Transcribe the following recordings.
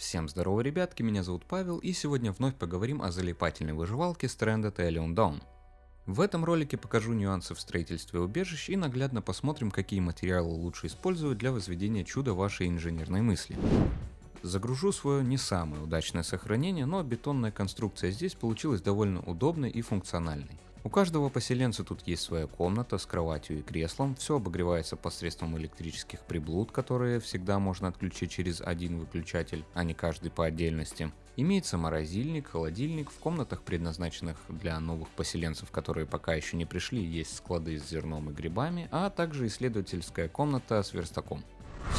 Всем здорово, ребятки, меня зовут Павел, и сегодня вновь поговорим о залипательной выживалке Stranded Alien Dawn. В этом ролике покажу нюансы в строительстве убежищ и наглядно посмотрим, какие материалы лучше использовать для возведения чуда вашей инженерной мысли. Загружу свое не самое удачное сохранение, но бетонная конструкция здесь получилась довольно удобной и функциональной. У каждого поселенца тут есть своя комната с кроватью и креслом, все обогревается посредством электрических приблуд, которые всегда можно отключить через один выключатель, а не каждый по отдельности. Имеется морозильник, холодильник, в комнатах, предназначенных для новых поселенцев, которые пока еще не пришли, есть склады с зерном и грибами, а также исследовательская комната с верстаком.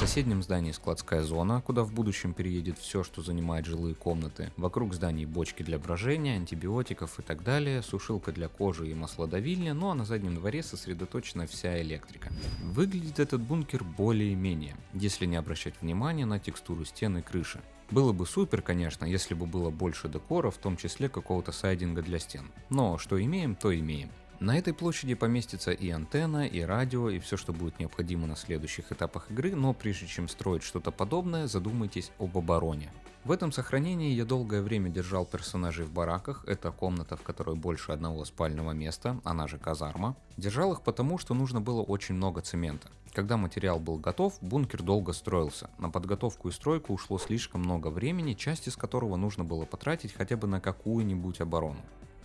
Соседнем здании складская зона, куда в будущем переедет все, что занимает жилые комнаты. Вокруг зданий бочки для брожения, антибиотиков и так далее, сушилка для кожи и маслодавильня, ну а на заднем дворе сосредоточена вся электрика. Выглядит этот бункер более-менее, если не обращать внимания на текстуру стен и крыши. Было бы супер, конечно, если бы было больше декора, в том числе какого-то сайдинга для стен. Но что имеем, то имеем. На этой площади поместится и антенна, и радио, и все, что будет необходимо на следующих этапах игры, но прежде чем строить что-то подобное, задумайтесь об обороне. В этом сохранении я долгое время держал персонажей в бараках, это комната, в которой больше одного спального места, она же казарма. Держал их потому, что нужно было очень много цемента. Когда материал был готов, бункер долго строился. На подготовку и стройку ушло слишком много времени, часть из которого нужно было потратить хотя бы на какую-нибудь оборону.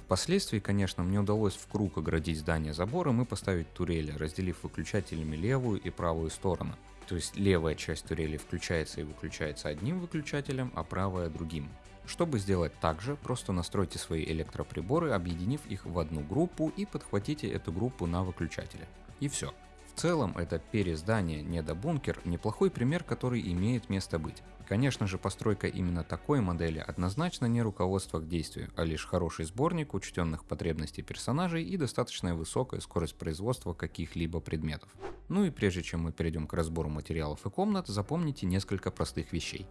Впоследствии, конечно, мне удалось в круг оградить здание забором и поставить турели, разделив выключателями левую и правую стороны. То есть левая часть турели включается и выключается одним выключателем, а правая другим. Чтобы сделать так же, просто настройте свои электроприборы, объединив их в одну группу и подхватите эту группу на выключателе. И все. Целом, это перездание недобункер неплохой пример, который имеет место быть. Конечно же, постройка именно такой модели однозначно не руководство к действию, а лишь хороший сборник учтенных потребностей персонажей и достаточно высокая скорость производства каких-либо предметов. Ну и прежде чем мы перейдем к разбору материалов и комнат, запомните несколько простых вещей.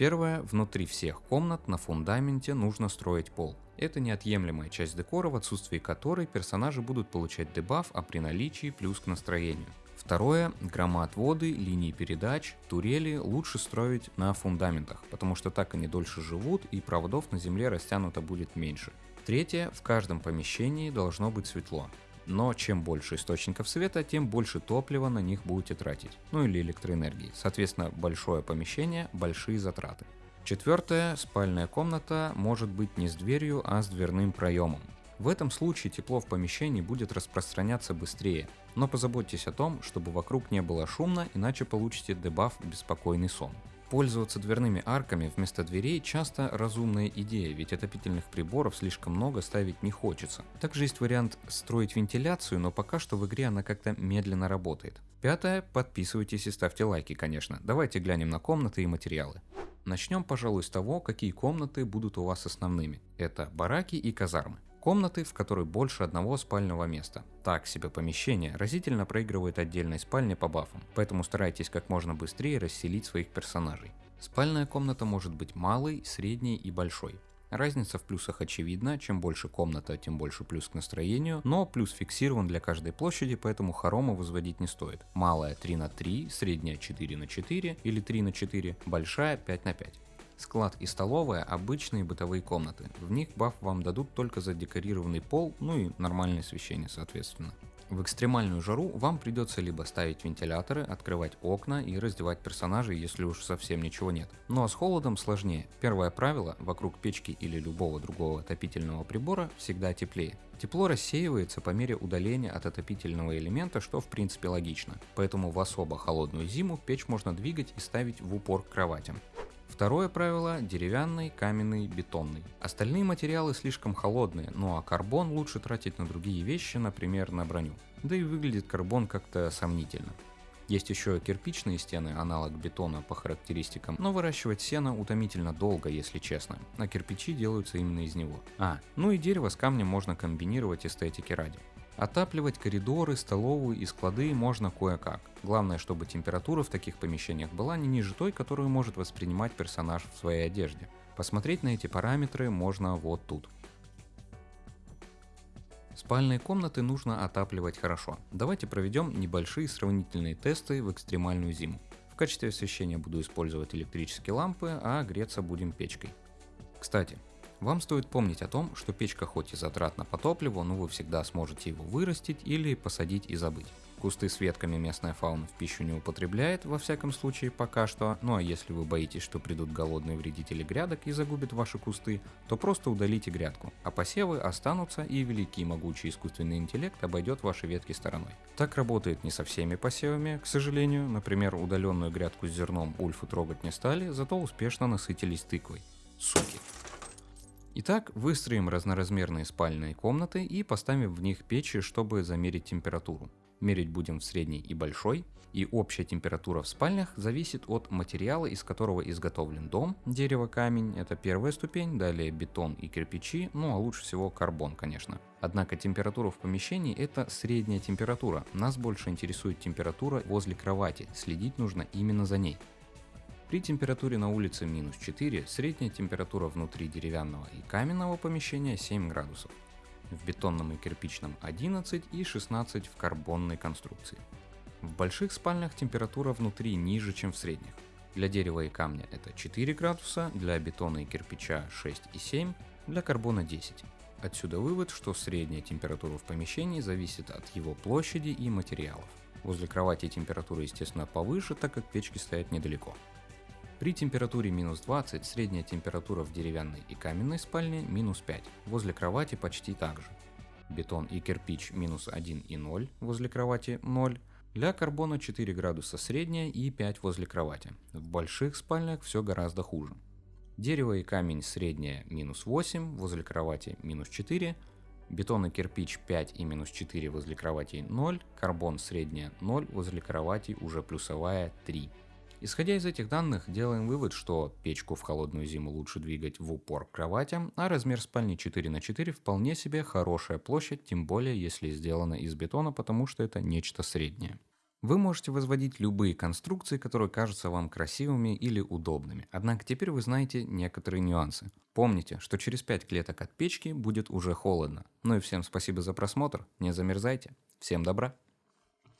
Первое, внутри всех комнат на фундаменте нужно строить пол. Это неотъемлемая часть декора, в отсутствии которой персонажи будут получать дебаф, а при наличии плюс к настроению. Второе, громоотводы, линии передач, турели лучше строить на фундаментах, потому что так они дольше живут и проводов на земле растянуто будет меньше. Третье, в каждом помещении должно быть светло. Но чем больше источников света, тем больше топлива на них будете тратить, ну или электроэнергии. Соответственно, большое помещение, большие затраты. Четвертое, спальная комната может быть не с дверью, а с дверным проемом. В этом случае тепло в помещении будет распространяться быстрее, но позаботьтесь о том, чтобы вокруг не было шумно, иначе получите дебаф «Беспокойный сон». Пользоваться дверными арками вместо дверей часто разумная идея, ведь отопительных приборов слишком много ставить не хочется. Также есть вариант строить вентиляцию, но пока что в игре она как-то медленно работает. Пятое, подписывайтесь и ставьте лайки, конечно. Давайте глянем на комнаты и материалы. Начнем, пожалуй, с того, какие комнаты будут у вас основными. Это бараки и казармы. Комнаты, в которой больше одного спального места. Так себе помещение разительно проигрывает отдельной спальне по бафам, поэтому старайтесь как можно быстрее расселить своих персонажей. Спальная комната может быть малой, средней и большой. Разница в плюсах очевидна, чем больше комната, тем больше плюс к настроению, но плюс фиксирован для каждой площади, поэтому хорома возводить не стоит. Малая 3 на 3, средняя 4 на 4 или 3 на 4, большая 5 на 5. Склад и столовая – обычные бытовые комнаты. В них баф вам дадут только за декорированный пол, ну и нормальное освещение соответственно. В экстремальную жару вам придется либо ставить вентиляторы, открывать окна и раздевать персонажей, если уж совсем ничего нет. Ну а с холодом сложнее. Первое правило – вокруг печки или любого другого отопительного прибора всегда теплее. Тепло рассеивается по мере удаления от отопительного элемента, что в принципе логично. Поэтому в особо холодную зиму печь можно двигать и ставить в упор к кроватям. Второе правило – деревянный, каменный, бетонный. Остальные материалы слишком холодные, ну а карбон лучше тратить на другие вещи, например на броню. Да и выглядит карбон как-то сомнительно. Есть еще кирпичные стены, аналог бетона по характеристикам, но выращивать сено утомительно долго, если честно, а кирпичи делаются именно из него. А, ну и дерево с камнем можно комбинировать эстетики ради. Отапливать коридоры, столовую и склады можно кое-как. Главное, чтобы температура в таких помещениях была не ниже той, которую может воспринимать персонаж в своей одежде. Посмотреть на эти параметры можно вот тут. Спальные комнаты нужно отапливать хорошо. Давайте проведем небольшие сравнительные тесты в экстремальную зиму качестве освещения буду использовать электрические лампы, а греться будем печкой. Кстати, вам стоит помнить о том, что печка хоть и затратна по топливу, но вы всегда сможете его вырастить или посадить и забыть. Кусты с ветками местная фауна в пищу не употребляет, во всяком случае пока что, ну а если вы боитесь, что придут голодные вредители грядок и загубят ваши кусты, то просто удалите грядку, а посевы останутся и великий могучий искусственный интеллект обойдет ваши ветки стороной. Так работает не со всеми посевами, к сожалению, например удаленную грядку с зерном ульфы трогать не стали, зато успешно насытились тыквой. Суки. Итак, выстроим разноразмерные спальные комнаты и поставим в них печи, чтобы замерить температуру. Мерить будем в средней и большой, и общая температура в спальнях зависит от материала, из которого изготовлен дом. Дерево, камень – это первая ступень, далее бетон и кирпичи, ну а лучше всего карбон, конечно. Однако температура в помещении – это средняя температура. Нас больше интересует температура возле кровати, следить нужно именно за ней. При температуре на улице минус 4, средняя температура внутри деревянного и каменного помещения 7 градусов в бетонном и кирпичном 11 и 16 в карбонной конструкции. В больших спальнях температура внутри ниже, чем в средних. Для дерева и камня это 4 градуса, для бетона и кирпича 6 и 7, для карбона 10. Отсюда вывод, что средняя температура в помещении зависит от его площади и материалов. Возле кровати температура естественно повыше, так как печки стоят недалеко. При температуре минус 20 средняя температура в деревянной и каменной спальне минус 5, возле кровати почти так же. Бетон и кирпич минус 1 и 0, возле кровати 0. Для карбона 4 градуса средняя и 5 возле кровати. В больших спальнях все гораздо хуже. Дерево и камень средняя минус 8, возле кровати минус 4. Бетон и кирпич 5 и минус 4 возле кровати 0. Карбон средняя 0, возле кровати уже плюсовая 3. Исходя из этих данных, делаем вывод, что печку в холодную зиму лучше двигать в упор к кроватям, а размер спальни 4 на 4 вполне себе хорошая площадь, тем более если сделана из бетона, потому что это нечто среднее. Вы можете возводить любые конструкции, которые кажутся вам красивыми или удобными. Однако теперь вы знаете некоторые нюансы. Помните, что через 5 клеток от печки будет уже холодно. Ну и всем спасибо за просмотр, не замерзайте. Всем добра!